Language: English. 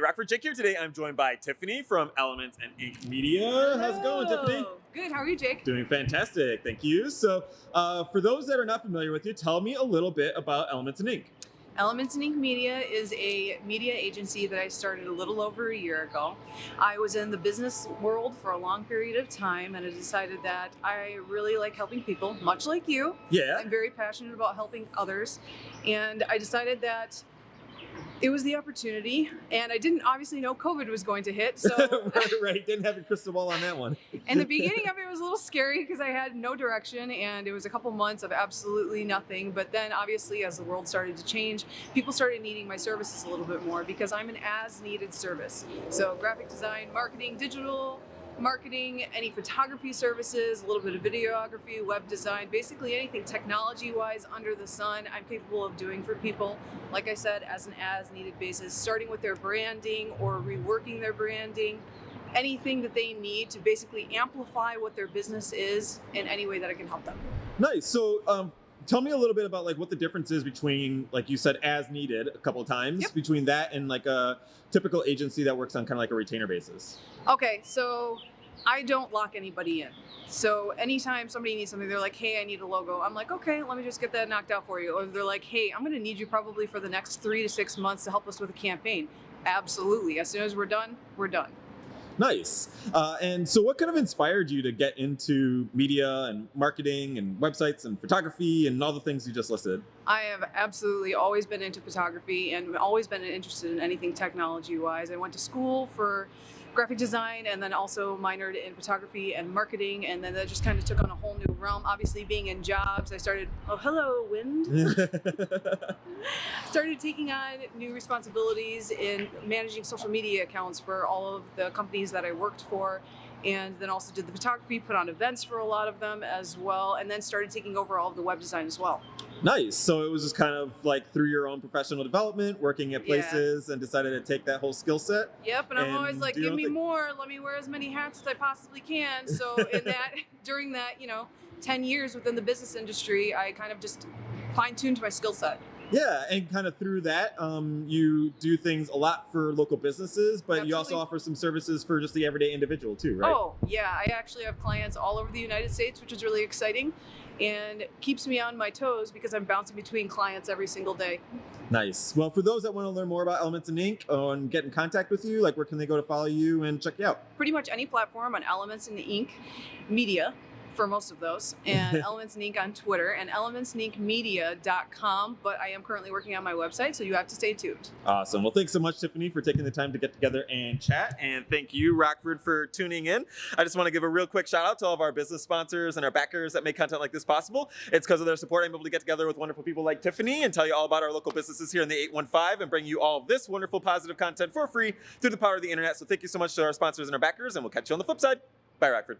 Rockford Jake here today. I'm joined by Tiffany from Elements and Ink Media. How's it going, Tiffany? Good. How are you, Jake? Doing fantastic, thank you. So, uh, for those that are not familiar with you, tell me a little bit about Elements and Ink. Elements and Ink Media is a media agency that I started a little over a year ago. I was in the business world for a long period of time and I decided that I really like helping people, much like you. Yeah. I'm very passionate about helping others. And I decided that it was the opportunity and I didn't obviously know COVID was going to hit. So right, right. Didn't have a crystal ball on that one. and the beginning of it, it was a little scary because I had no direction and it was a couple months of absolutely nothing. But then, obviously, as the world started to change, people started needing my services a little bit more because I'm an as needed service. So, graphic design, marketing, digital marketing, any photography services, a little bit of videography, web design, basically anything technology wise under the sun, I'm capable of doing for people. Like I said, as an as needed basis, starting with their branding or reworking their branding, anything that they need to basically amplify what their business is in any way that I can help them. Nice. So, um, tell me a little bit about like what the difference is between, like you said, as needed a couple of times, Yep. between that and like a typical agency that works on kind of like a retainer basis. Okay, so I don't lock anybody in. So anytime somebody needs something, they're like, hey, I need a logo. I'm like, okay, let me just get that knocked out for you. Or they're like, hey, I'm going to need you probably for the next three to six months to help us with a campaign. Absolutely. As soon as we're done, we're done. Nice. Uh, and so, what kind of inspired you to get into media and marketing and websites and photography and all the things you just listed? I have absolutely always been into photography and always been interested in anything technology wise. I went to school for graphic design and then also minored in photography and marketing and then that just kind of took on a whole new realm obviously being in jobs i started oh hello wind started taking on new responsibilities in managing social media accounts for all of the companies that I worked for. And then also did the photography, put on events for a lot of them as well, and then started taking over all of the web design as well. nice. So, it was just kind of like through your own professional development, working at Yeah. places, and decided to take that whole skill set. Yep, and I'm always like, give me thing." more, let me wear as many hats as I possibly can. So in that, during that, you know, 10 years within the business industry, I kind of just fine tuned my skill set. Yeah, and kind of through that, um, you do things a lot for local businesses, but you also offer some services for just the everyday individual too, right? Oh, yeah. I actually have clients all over the United States, which is really exciting and keeps me on my toes because I'm bouncing between clients every single day. Nice. Well, for those that want to learn more about Elements and Ink or and get in contact with you, like where can they go to follow you and check you out? Pretty much any platform on Elements and Ink Media for most of those, and Elements and Ink on Twitter, and elementsandinkmedia.com. But I am currently working on my website, so you have to stay tuned. Awesome. Well, thanks so much, Tiffany, for taking the time to get together and chat. And thank you, Rockford, for tuning in. I just want to give a real quick shout out to all of our business sponsors and our backers that make content like this possible. It's because of their support I'm able to get together with wonderful people like Tiffany and tell you all about our local businesses here in the 815 and bring you all this wonderful positive content for free through the power of the internet. So thank you so much to our sponsors and our backers, and we'll catch you on the flip side. Bye, Rockford.